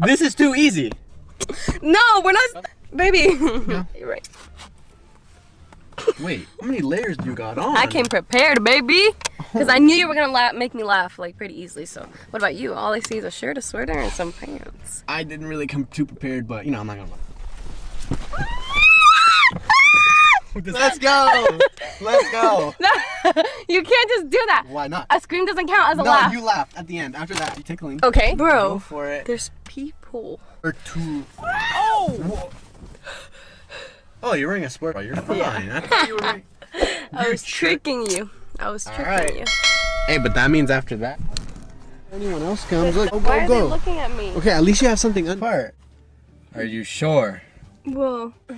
This is too easy. No, we're not. Baby. You're right. Wait, how many layers do you got on? I came prepared, baby. Oh. Because I knew you were gonna laugh, make me laugh like pretty easily. So, what about you? All I see is a shirt, a sweater, and some pants. I didn't really come too prepared, but you know, I'm not gonna lie. Let's go! Let's go! No, you can't just do that. Why not? A scream doesn't count as a No, laugh. you laughed at the end. After that, you tickling. Okay, Go bro. for it. There's people. Or two. Oh! Oh, you're wearing a sport bra. You're fine. Yeah. I thought you were wearing... I was trick- tricking you. I was tricking right. you. Hey, but that means after that, anyone else comes, look, go, Why go, are they looking at me? Okay, at least you have something apart. Are you sure? Well, yeah.